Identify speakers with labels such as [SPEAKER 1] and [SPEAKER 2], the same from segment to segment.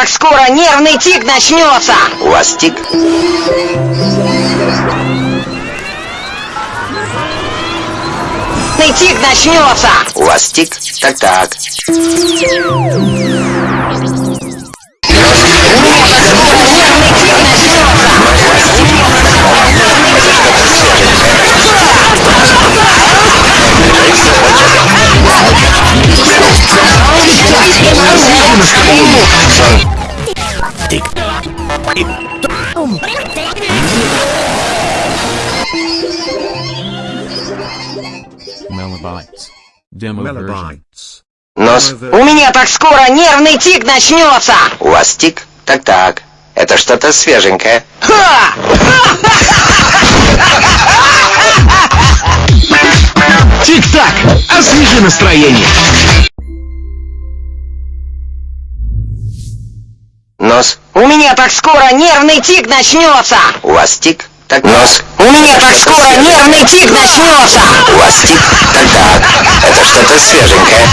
[SPEAKER 1] так скоро нервный тик начнется.
[SPEAKER 2] У вас тик?
[SPEAKER 1] Нервный тик начнется.
[SPEAKER 2] У вас тик? Так-так. Нос.
[SPEAKER 1] У меня так скоро нервный тик начнется.
[SPEAKER 2] У вас тик? Так-так. Это что-то свеженькое.
[SPEAKER 1] Ха!
[SPEAKER 3] Тик-так, освежи настроение.
[SPEAKER 1] Меня так скоро нервный тик начнется.
[SPEAKER 2] У вас тик? Так, нос.
[SPEAKER 1] У меня так скоро нервный тик начнется.
[SPEAKER 2] У вас тик? Так-так. Это что-то свеженькое.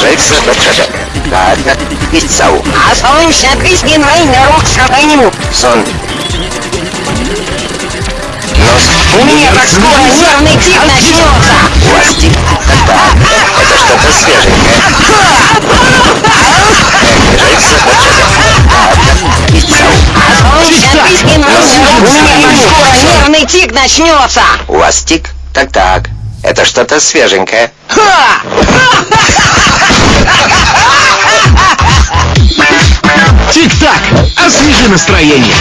[SPEAKER 2] Ежельца, бачата. Ладно, есть сау.
[SPEAKER 1] А присгин война рук сабаню.
[SPEAKER 2] Сон. Нос.
[SPEAKER 1] У меня так скоро нервный тик начнется.
[SPEAKER 2] У вас тик? Это что-то свеженькое. Ежельца, бачата. Ладно, есть сау.
[SPEAKER 1] У меня так скоро нервный тик начнется.
[SPEAKER 2] У вас тик? Так-так. Это что-то свеженькое.
[SPEAKER 1] Ха!
[SPEAKER 3] Тик-так, освежи настроение.